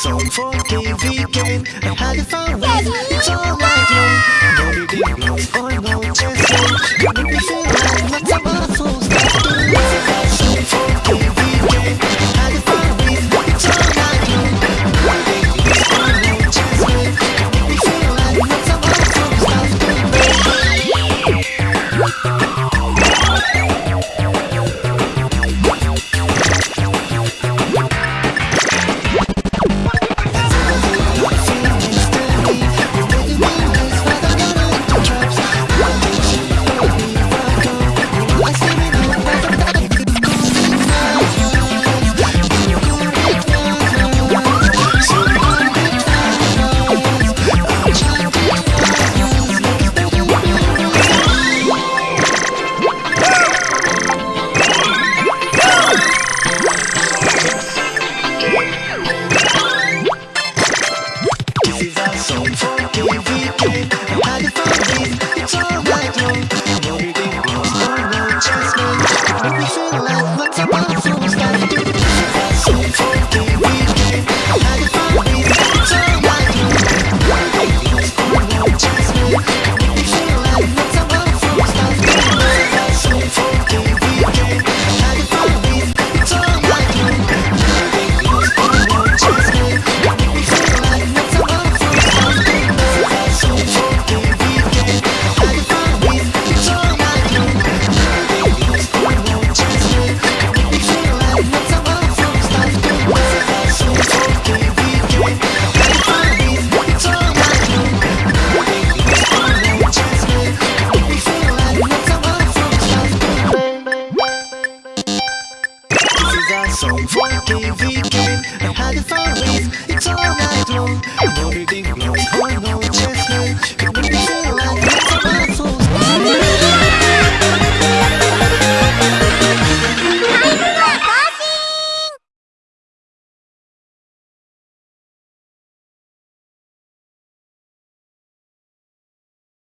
so forgiving game I had it fun with, so like you Don't be deep, no, or no, just you Don't be for ways, it's all night long? No reading, no, no, no, just